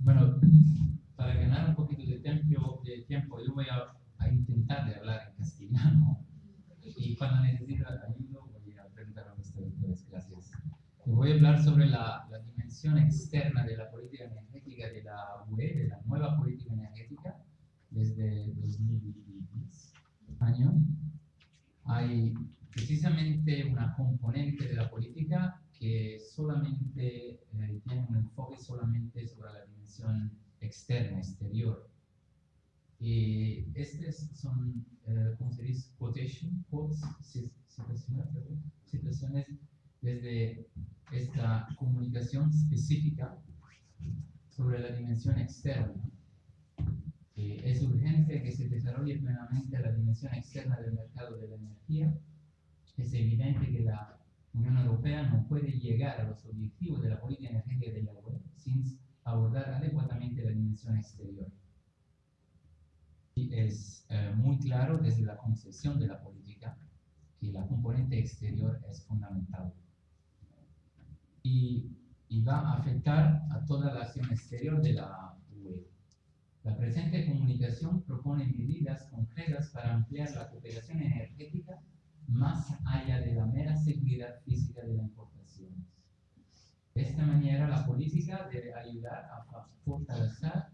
Bueno, para ganar un poquito de tiempo, de tiempo yo voy a, a intentar de hablar en castellano y cuando necesite ayuda voy a preguntar a los traductores. Gracias. voy a hablar sobre la, la, dimensión externa de la política energética de la UE, de la nueva política energética desde 2010 año. Hay precisamente una componente de la política que solamente eh, tiene un enfoque solamente sobre la dimensión externa, exterior. Y estas son, eh, ¿cómo se dice? Quotation, quotes, situaciones, situaciones desde esta comunicación específica sobre la dimensión externa. Eh, es urgente que se desarrolle plenamente la dimensión externa del mercado de la energía. Es evidente que la Unión Europea no puede llegar a los objetivos de la política energética de la UE sin abordar adecuadamente la dimensión exterior. Y es eh, muy claro desde la concepción de la política que la componente exterior es fundamental. Y, y va a afectar a toda la acción exterior de la UE. La presente comunicación propone medidas concretas para ampliar la cooperación energética más allá de la mera seguridad física de las importaciones. De esta manera, la política debe ayudar a fortalecer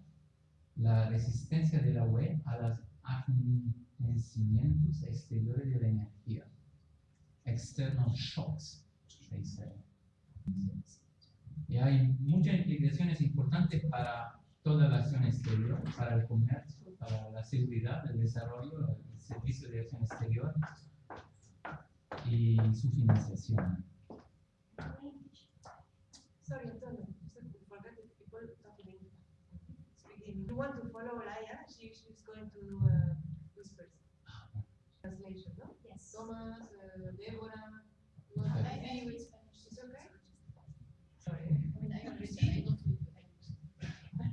la resistencia de la UE a los acontecimientos exteriores de la energía. External shocks. Y hay muchas implicaciones importantes para toda la acción exterior, para el comercio, para la seguridad, el desarrollo, el servicio de acción exterior, y su financiación. Sorry, Antonio, forget that people talk in English. Speaking. You want to follow Laia? She, she's going to do uh, whispers. Translation, no? Yes. Thomas, uh, Deborah. I, I read Spanish. She's okay? I Sorry. mean, I understand. I don't read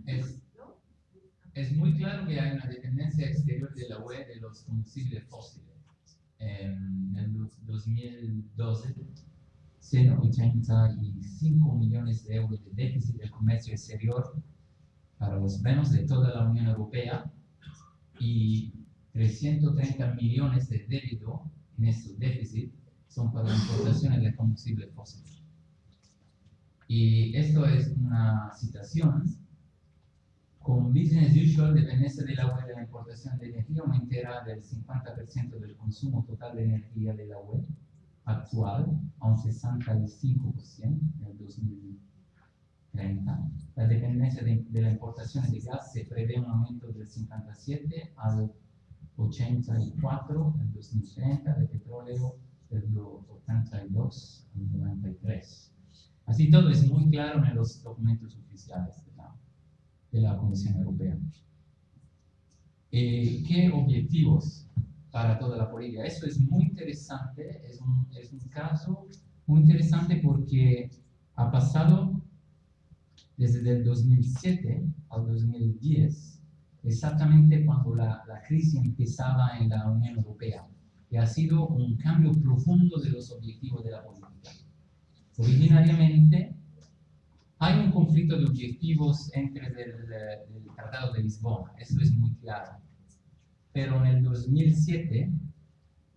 Es, No? es muy claro que hay una dependencia exterior de la UE de los combustibles fósiles. En el 2012, 185 millones de euros de déficit del comercio exterior para los menos de toda la Unión Europea y 330 millones de débito en estos déficit son para importaciones de combustible fósil. Y esto es una citación. Con business usual, dependencia de la UE de la importación de energía aumentará del 50% del consumo total de energía de la UE actual a un 65% en el 2030. La dependencia de, de la importación de gas se prevé un aumento del 57 al 84 en 2030, de petróleo del 82 al 93. Así todo es muy claro en los documentos oficiales de la, Comisión Europea. Eh, ¿Qué objetivos para toda la política? Eso es muy interesante, es un, es un caso muy interesante porque ha pasado desde el 2007 al 2010, exactamente cuando la, la crisis empezaba en la Unión Europea, y ha sido un cambio profundo de los objetivos de la política. Originariamente, hay un conflicto de objetivos entre el, el, Tratado de Lisboa, eso es muy claro. Pero en el 2007,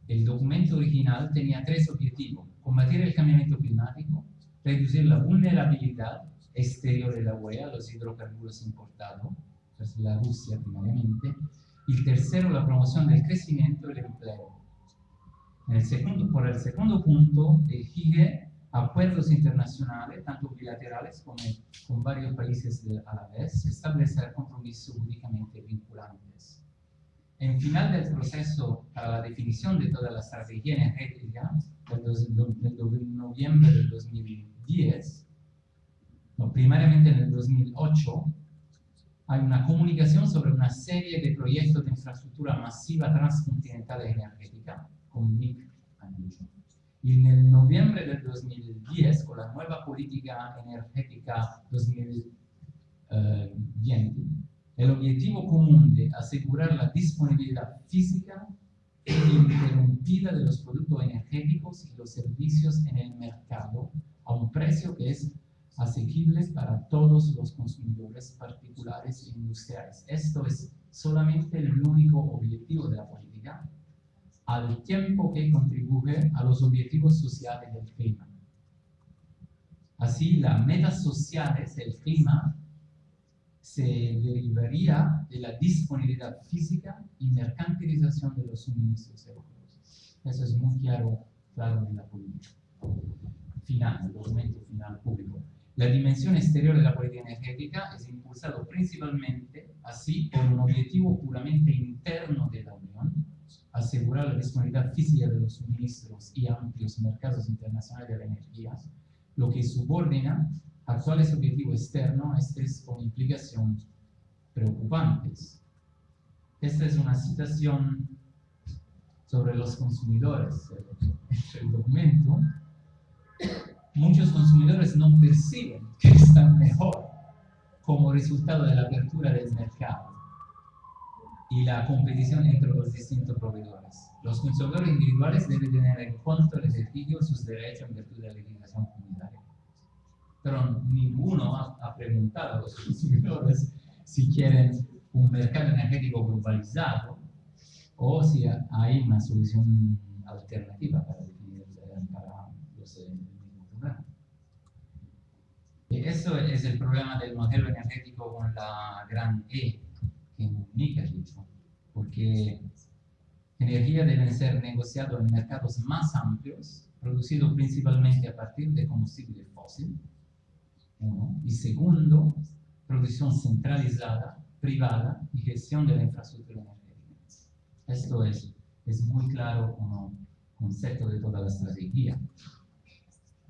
el documento original tenía tres objetivos. Combatir el cambiamiento climático, reducir la vulnerabilidad exterior de la UE a los hidrocarburos importados, pues la Rusia primariamente, y tercero, la promoción del crecimiento y el empleo. En el segundo, por el segundo punto, exige acuerdos internacionales, tanto bilaterales como con varios países a la vez, establecer compromisos jurídicamente vinculantes. En final del proceso para la definición de toda la estrategia energética, del, noviembre del 2010, no, primariamente en el 2008, hay una comunicación sobre una serie de proyectos de infraestructura masiva transcontinental energética, con NIC y en el noviembre del 2010, con la nueva política energética 2020, el objetivo común de asegurar la disponibilidad física e ininterrumpida de los productos energéticos y los servicios en el mercado a un precio que es asequible para todos los consumidores particulares e industriales. Esto es solamente el único objetivo de la política, al tiempo que contribuye a los objetivos sociales del clima. Así, las metas sociales del clima se derivaría de la disponibilidad física y mercantilización de los suministros europeos. Eso es muy claro, claro en la política final, el documento final público. La dimensión exterior de la política energética es impulsado principalmente así por un objetivo puramente interno de la Unión, asegurar la disponibilidad física de los suministros y amplios mercados internacionales de la energía, lo que subordina actuales objetivos externos, estos con implicaciones preocupantes. Esta es una citación sobre los consumidores, el documento. Muchos consumidores no perciben que están mejor como resultado de la apertura del mercado y la competición entre los distintos proveedores. Los consumidores individuales deben tener en cuenta el ejercicio sus derechos en virtud de la legislación comunitaria pero ninguno ha, preguntado a los consumidores si quieren un mercado energético globalizado o si hay una solución alternativa para definir para los problema. Eso es el problema del modelo energético con la gran E ha dicho, porque energía debe ser negociado en mercados más amplios, producido principalmente a partir de combustible fósil, uno. Y segundo, producción centralizada, privada y gestión de la infraestructura energética. Esto es, es muy claro como concepto de toda la estrategia.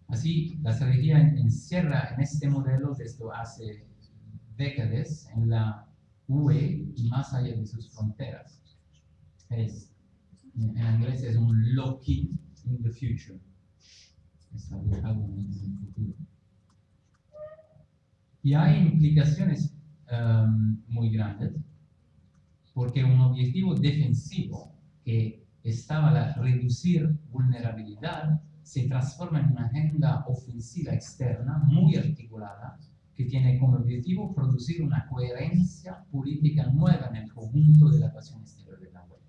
Así, la estrategia encierra en este modelo desde hace décadas en la UE y más allá de sus fronteras. Es, en inglés es un looking in the future. En el futuro. Y hay implicaciones um, muy grandes, porque un objetivo defensivo que estaba a reducir vulnerabilidad se transforma en una agenda ofensiva externa muy articulada que tiene como objetivo producir una coherencia política nueva en el conjunto de la ecuación exterior de la web,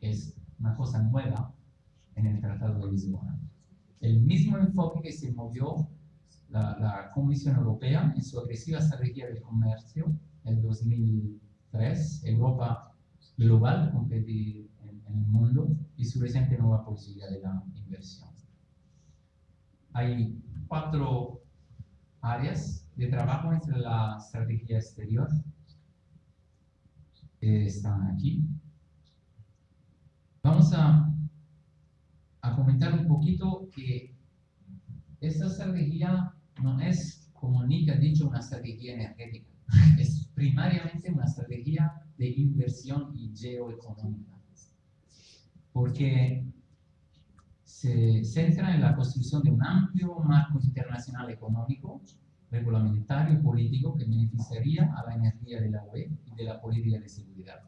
que es una cosa nueva en el Tratado de Lisboa. El mismo enfoque que se movió la, Comisión Europea en su agresiva estrategia de comercio en 2003, Europa global, competir en, el mundo, y su reciente nueva política de la inversión. Hay cuatro áreas de trabajo entre la estrategia exterior que están aquí. Vamos a, a comentar un poquito que esta estrategia no es, como Nick ha dicho, una estrategia energética. Es primariamente una estrategia de inversión y geoeconómica. Porque se centra en la construcción de un amplio marco internacional económico, regulamentario y político que beneficiaría a la energía de la UE y de la política de seguridad.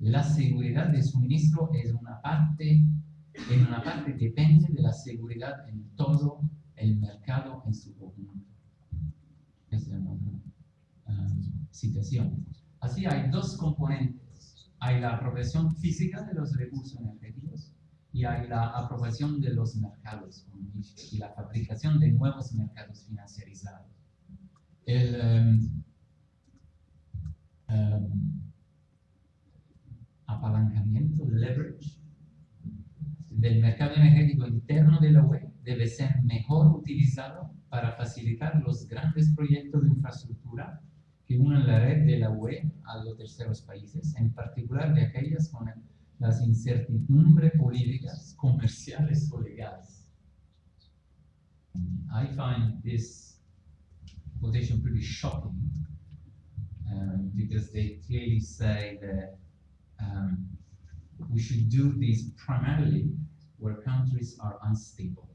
La seguridad de suministro es una parte, en una parte depende de la seguridad en todo el mercado en su conjunto. Es una um, situación. Así hay dos componentes. Hay la apropiación física de los recursos energéticos y hay la apropiación de los mercados y la fabricación de nuevos mercados financiarizados. El um, um, apalancamiento, leverage, del mercado energético interno de la UE debe ser mejor utilizado para facilitar los grandes proyectos de infraestructura que unen la red de la UE a los terceros países, en particular de aquellas con las incertidumbres políticas, comerciales o legales. I find this quotation pretty shocking um, because they clearly say that um, we should do this primarily where countries are unstable.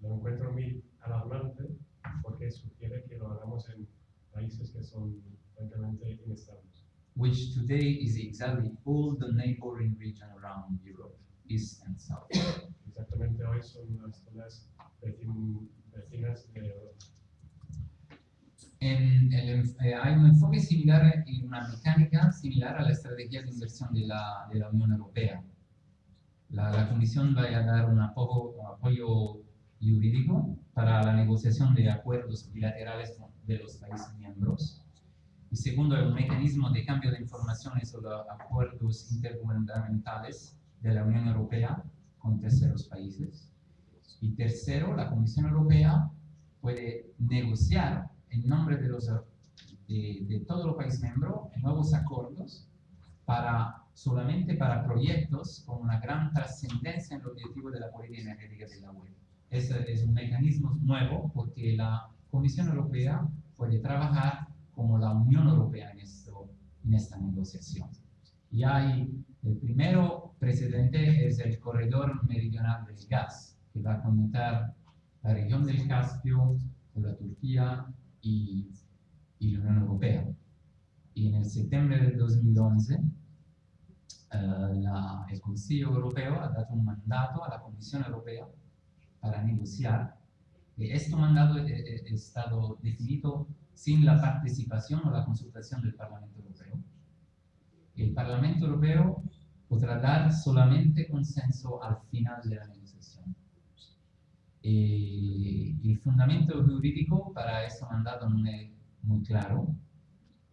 lo encuentro muy alarmante porque sugiere que lo hagamos en países que son francamente inestables. Which today is exactly all the neighboring region around Europe, east and south. Exactamente hoy son las zonas vecin- vecinas de Europa. En el eh, hay un enfoque similar y una mecánica similar a la estrategia de inversión de la, de la Unión Europea. La, la Comisión va a dar un apoyo, un apoyo jurídico para la negociación de acuerdos bilaterales de los países miembros. Y segundo, el mecanismo de cambio de informaciones sobre acuerdos intergubernamentales de la Unión Europea con terceros países. Y tercero, la Comisión Europea puede negociar en nombre de, los, de, de todos los países miembros nuevos acuerdos para, solamente para proyectos con una gran trascendencia en el objetivo de la política energética de la UE. Ese es un mecanismo nuevo porque la Comisión Europea puede trabajar como la Unión Europea en, esto, en esta negociación. Y hay, el primero precedente es el corredor meridional del gas, que va a conectar la región del Caspio con la Turquía y, y la Unión Europea. Y en el septiembre del 2011, eh, la- el Consejo Europeo ha dado un mandato a la Comisión Europea para negociar. Y este mandato ha estado definido sin la participación o la consultación del Parlamento Europeo. El Parlamento Europeo podrá dar solamente consenso al final de la negociación. Eh, el fundamento jurídico para este mandato no es muy claro.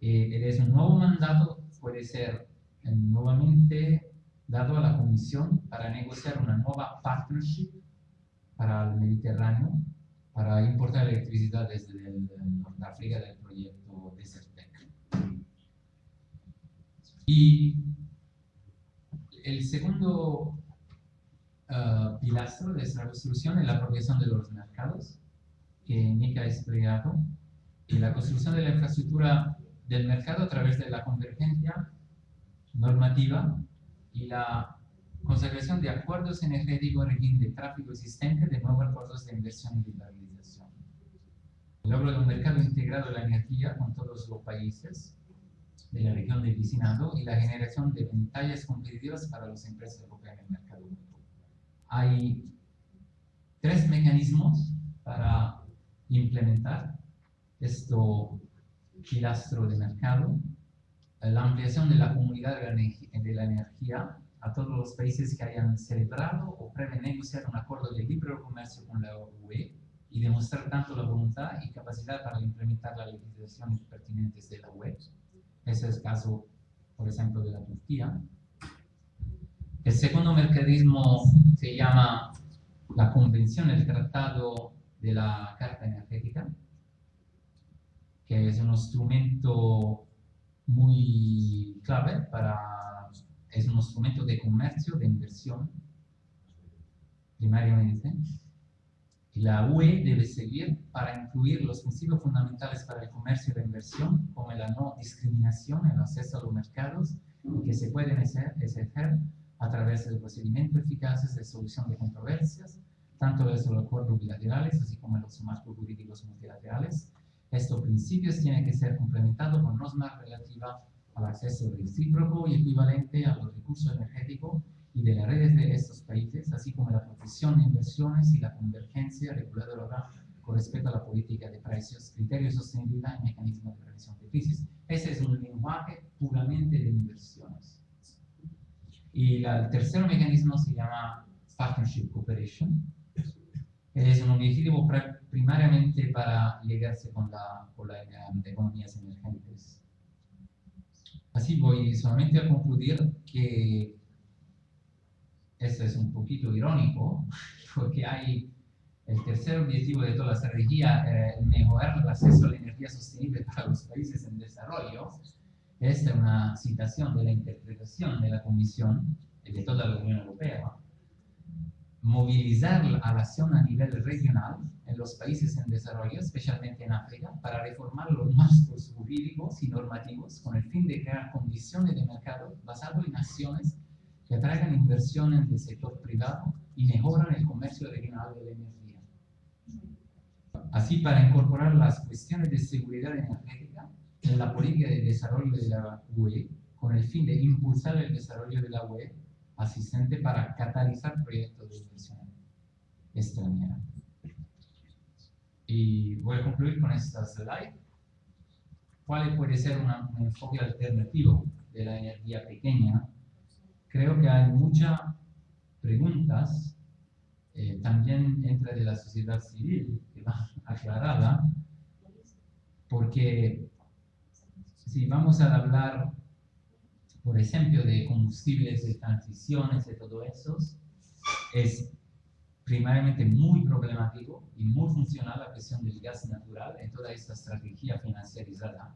Eh, es nuevo mandato, puede ser eh, nuevamente dado a la Comisión para negociar una nueva partnership para el Mediterráneo, para importar electricidad desde el, el Norteáfrica del proyecto Desertec. Y el segundo ah, pilastro de esta construcción es la apropiación de los mercados, que Nika ha explicado, y la construcción de la infraestructura del mercado a través de la convergencia normativa y la consagración de acuerdos energéticos en régimen de tráfico existente de nuevos acuerdos de inversión y liberalización. El logro de un mercado integrado de la energía con todos los países de la región del vicinado y la generación de ventajas competitivas para las empresas europeas en el mercado. Hay tres mecanismos para implementar esto pilastro de mercado, la ampliación de la comunidad de la energía a todos los países que hayan celebrado o prevén negociar un acuerdo de libre comercio con la UE y demostrar tanto la voluntad y capacidad para implementar las legislaciones pertinentes de la UE. Ese es el caso, por ejemplo, de la Turquía. El segundo mecanismo se llama la Convención, el Tratado de la Carta Energética, que es un instrumento muy clave para, es un instrumento de comercio, de inversión, primariamente. La UE debe seguir para incluir los principios fundamentales para el comercio y la inversión, como la no discriminación, el acceso a los mercados, que se pueden ejer- ejercer a través de procedimientos eficaces de solución de controversias, tanto desde los acuerdos bilaterales, así como en los marcos jurídicos multilaterales. Estos principios tienen que ser complementados con normas relativas al acceso recíproco y equivalente a los recursos energéticos y de las redes de estos países, así como la protección de inversiones y la convergencia reguladora con respecto a la política de precios, criterios de sostenibilidad y mecanismos de prevención de crisis. Ese es un lenguaje puramente de inversiones. Y la- el tercer mecanismo se llama Partnership Cooperation. Es un objetivo primariamente para llegarse con, la, con las economías emergentes. Así voy solamente a concluir que esto es un poquito irónico, porque hay el tercer objetivo de toda la estrategia, eh, mejorar el acceso a la energía sostenible para los países en desarrollo. Esta es una citación de la interpretación de la Comisión y de toda la Unión Europea. Movilizar la acción a nivel regional en los países en desarrollo, especialmente en África, para reformar los marcos jurídicos y normativos con el fin de crear condiciones de mercado basadas en acciones que atraigan inversiones del sector privado y mejoran el comercio regional de la energía. Así, para incorporar las cuestiones de seguridad energética en la política de desarrollo de la UE con el fin de impulsar el desarrollo de la UE asistente para catalizar proyectos de inversión extranjera. Y voy a concluir con esta slide. ¿Cuál puede ser un enfoque alternativo de la energía pequeña? Creo que hay muchas preguntas, eh, también entre de la sociedad civil, que va aclarada, porque si vamos a hablar, por ejemplo, de combustibles de transiciones, de todo eso, es primariamente muy problemático y muy funcional la cuestión del gas natural en toda esta estrategia financiarizada,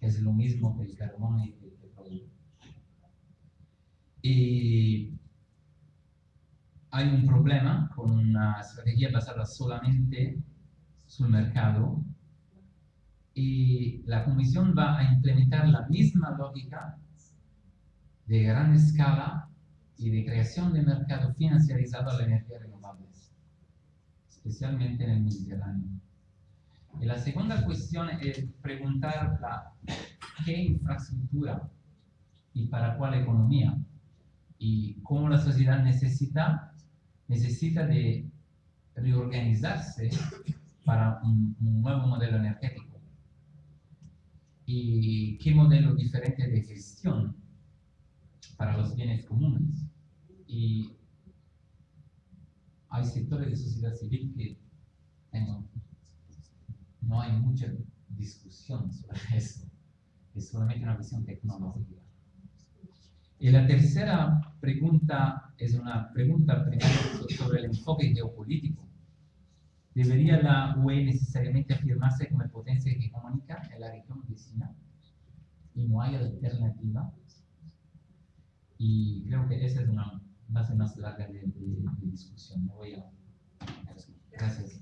que es lo mismo que el carbón y el petróleo. Y hay un problema con una estrategia basada solamente sul mercado y la Comisión va a implementar la misma lógica de gran escala y de creación de mercado financiarizado a la energía renovables, especialmente en el Mediterráneo. Y la segunda cuestión es preguntar la, qué infraestructura y para cuál economía y cómo la sociedad necesita, necesita de reorganizarse para un, nuevo modelo energético y qué modelo diferente de gestión para los bienes comunes. Y hay sectores de sociedad civil que no, no hay mucha discusión sobre eso, es solamente una cuestión tecnológica. Y la tercera pregunta es una pregunta sobre el enfoque geopolítico. ¿Debería la UE necesariamente afirmarse como potencia hegemónica en la región vecina? Y no hay alternativa. Y creo que esa es una base más larga de, de- de discusión. Me voy a... Gracias.